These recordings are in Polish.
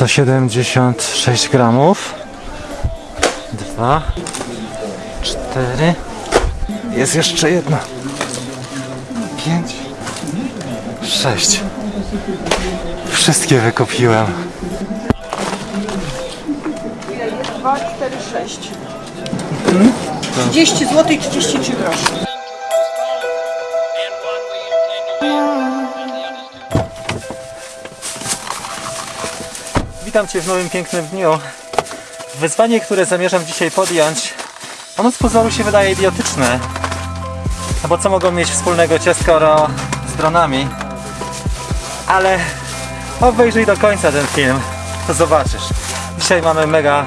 176 gramów. Dwa, cztery. Jest jeszcze jedna. Pięć, sześć. Wszystkie wykupiłem. 2, 4, 6. 30 zł i 33 groszy. Witam Cię w nowym pięknym dniu. Wyzwanie, które zamierzam dzisiaj podjąć, ono z pozoru się wydaje idiotyczne. No bo co mogą mieć wspólnego ciastka Oreo z dronami? Ale obejrzyj do końca ten film, to zobaczysz. Dzisiaj mamy mega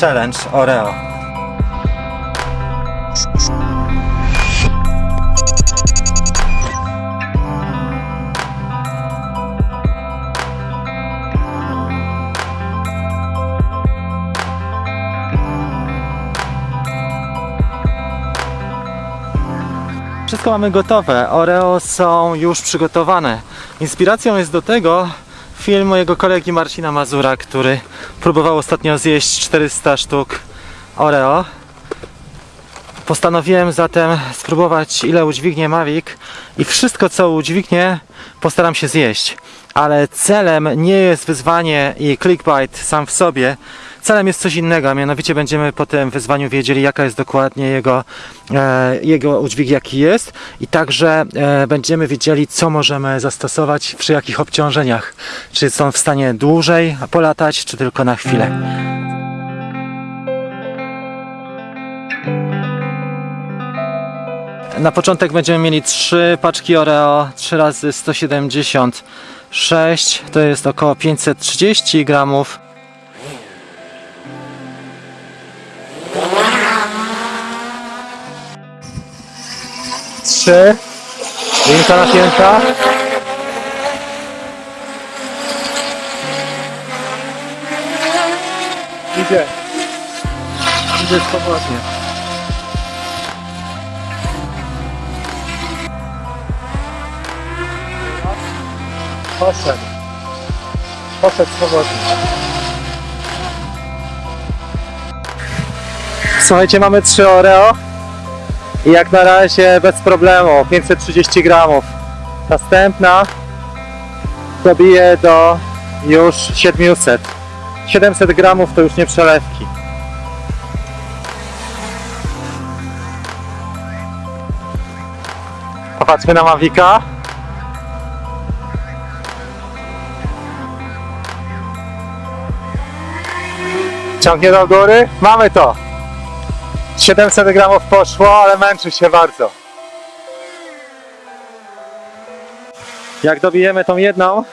challenge Oreo. Wszystko mamy gotowe. Oreo są już przygotowane. Inspiracją jest do tego film mojego kolegi Marcina Mazura, który próbował ostatnio zjeść 400 sztuk Oreo. Postanowiłem zatem spróbować ile udźwignie Mavic i wszystko co udźwignie postaram się zjeść. Ale celem nie jest wyzwanie i clickbait sam w sobie. Celem jest coś innego, a mianowicie będziemy po tym wyzwaniu wiedzieli jaka jest dokładnie jego, e, jego udźwig jaki jest i także e, będziemy wiedzieli co możemy zastosować przy jakich obciążeniach. Czy są w stanie dłużej polatać, czy tylko na chwilę. Na początek będziemy mieli trzy paczki Oreo, 3 razy 176, to jest około 530 gramów. Trzy, linka napięta. Idzie. Idzie swobodnie. Poszedł. Poszedł swobodnie. Słuchajcie, mamy trzy Oreo. I jak na razie bez problemu. 530 gramów. Następna dobije do już 700. 700 gramów to już nie przelewki. Popatrzmy na Mavika. Ciągnie do góry. Mamy to. 700 gramów poszło, ale męczy się bardzo. Jak dobijemy tą jedną,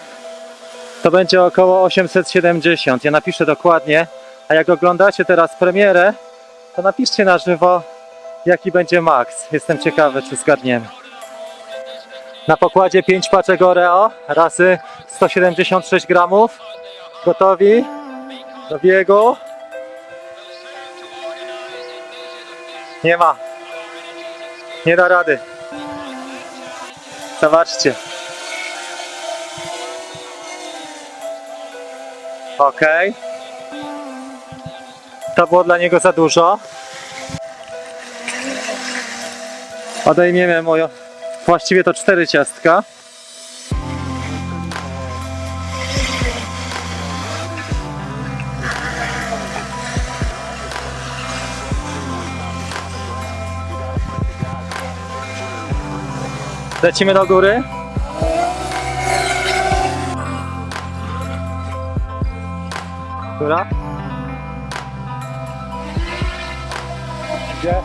to będzie około 870. Ja napiszę dokładnie. A jak oglądacie teraz premierę, to napiszcie na żywo, jaki będzie maks. Jestem ciekawy, czy zgadniemy. Na pokładzie 5 paczek Oreo razy 176 gramów. Gotowi do biegu. Nie ma. Nie da rady. Zobaczcie. Ok. To było dla niego za dużo. Odejmiemy moją. Właściwie to cztery ciastka. Lecimy do góry. Góra. Gdzie?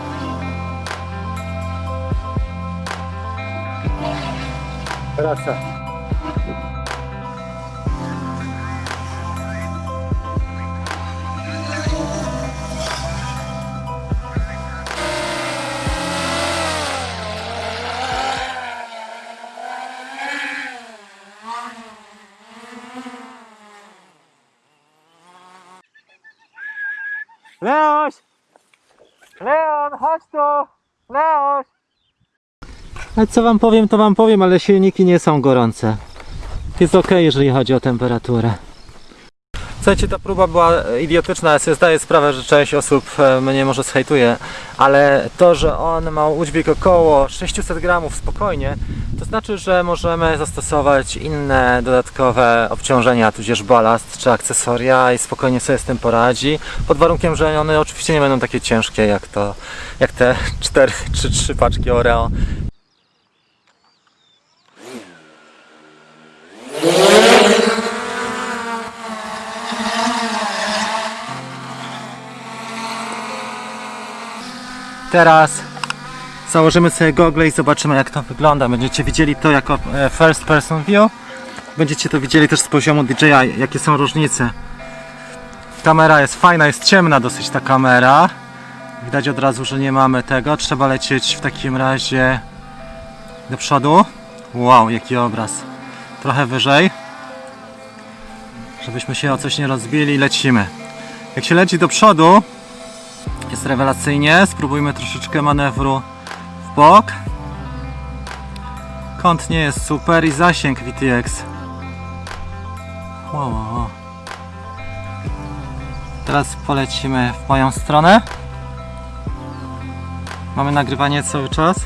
Wraca. Leon, chodź tu! Leoś! Co wam powiem, to wam powiem, ale silniki nie są gorące. Jest ok, jeżeli chodzi o temperaturę. Słuchajcie, ta próba była idiotyczna, ja sobie zdaję sprawę, że część osób e, mnie może zhejtuje, ale to, że on ma udźwig około 600 gramów spokojnie, to znaczy, że możemy zastosować inne dodatkowe obciążenia, tudzież balast czy akcesoria i spokojnie sobie z tym poradzi, pod warunkiem, że one oczywiście nie będą takie ciężkie jak to, jak te 4 czy 3 paczki Oreo. Teraz założymy sobie gogle i zobaczymy jak to wygląda. Będziecie widzieli to jako e, first person view. Będziecie to widzieli też z poziomu DJI, jakie są różnice. Kamera jest fajna, jest ciemna dosyć ta kamera. Widać od razu, że nie mamy tego. Trzeba lecieć w takim razie do przodu. Wow, jaki obraz. Trochę wyżej. Żebyśmy się o coś nie rozbili, lecimy. Jak się leci do przodu, jest rewelacyjnie. Spróbujmy troszeczkę manewru w bok. Kąt nie jest super i zasięg VTX. Wow, wow. Teraz polecimy w moją stronę. Mamy nagrywanie cały czas.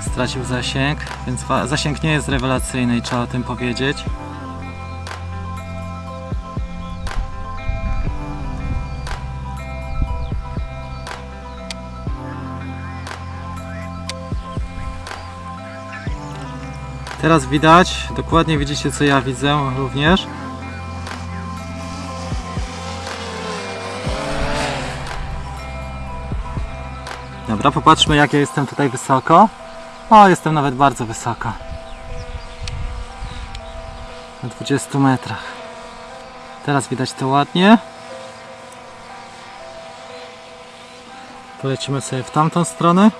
Stracił zasięg, więc zasięg nie jest rewelacyjny i trzeba o tym powiedzieć. Teraz widać, dokładnie widzicie co ja widzę również. Dobra, popatrzmy jak ja jestem tutaj wysoko. O, jestem nawet bardzo wysoko. Na 20 metrach. Teraz widać to ładnie. Polecimy sobie w tamtą stronę.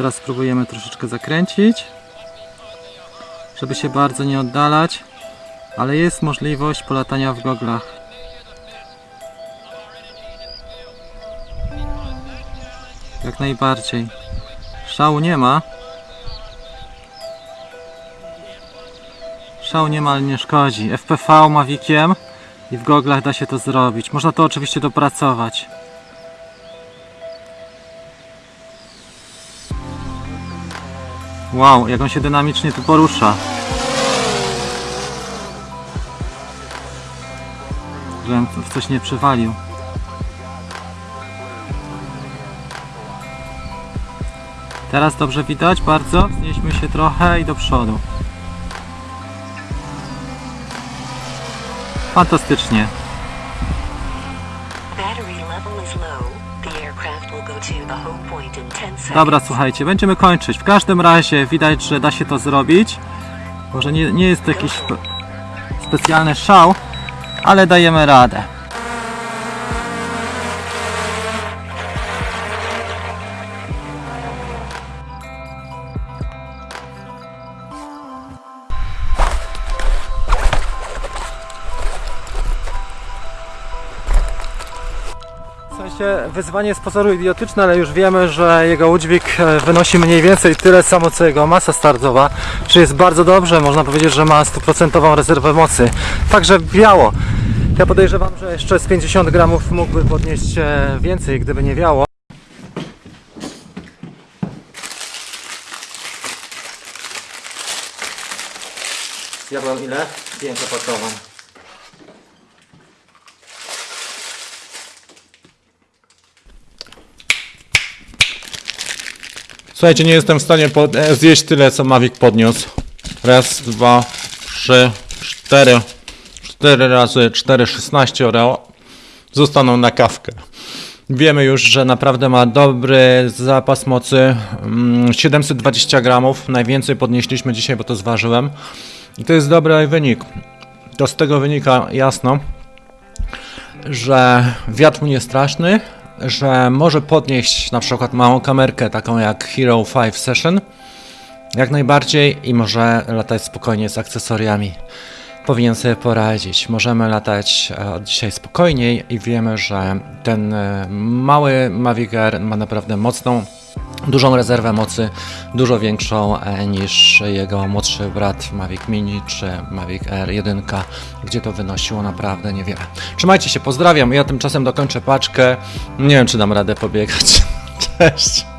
Teraz spróbujemy troszeczkę zakręcić, żeby się bardzo nie oddalać, ale jest możliwość polatania w goglach. Jak najbardziej. Szału nie ma. Szału nie ma, ale nie szkodzi. FPV Maviciem i w goglach da się to zrobić. Można to oczywiście dopracować. Wow, jak on się dynamicznie tu porusza. Żebym w coś nie przywalił. Teraz dobrze widać, bardzo. Znieśmy się trochę i do przodu. Fantastycznie. Battery level is low. Dobra, słuchajcie, będziemy kończyć. W każdym razie widać, że da się to zrobić. Może nie, nie jest to jakiś spe specjalny szał, ale dajemy radę. Sensie wyzwanie z pozoru idiotyczne, ale już wiemy, że jego udźwig e, wynosi mniej więcej tyle samo co jego masa startowa, czyli jest bardzo dobrze, można powiedzieć, że ma stuprocentową rezerwę mocy. Także biało. Ja podejrzewam, że jeszcze z 50 gramów mógłby podnieść e, więcej, gdyby nie wiało. Zjadłem ile? Pięciopakową. Słuchajcie, nie jestem w stanie e, zjeść tyle, co Mavic podniósł. Raz, dwa, trzy, cztery. Cztery razy cztery, szesnaście Oreo. Zostaną na kawkę. Wiemy już, że naprawdę ma dobry zapas mocy. mm, 720 gramów. Najwięcej podnieśliśmy dzisiaj, bo to zważyłem. I to jest dobry wynik. To z tego wynika jasno, że wiatr nie straszny, że może podnieść na przykład małą kamerkę, taką jak Hero 5 Session, jak najbardziej i może latać spokojnie z akcesoriami. Powinien sobie poradzić. Możemy latać e, od dzisiaj spokojniej i wiemy, że ten e, mały Mavic Air ma naprawdę mocną dużą rezerwę mocy, dużo większą e, niż jego młodszy brat Mavic Mini czy Mavic Air 1, gdzie to wynosiło naprawdę niewiele. Trzymajcie się, pozdrawiam. Ja tymczasem dokończę paczkę. Nie wiem, czy dam radę pobiegać. Cześć.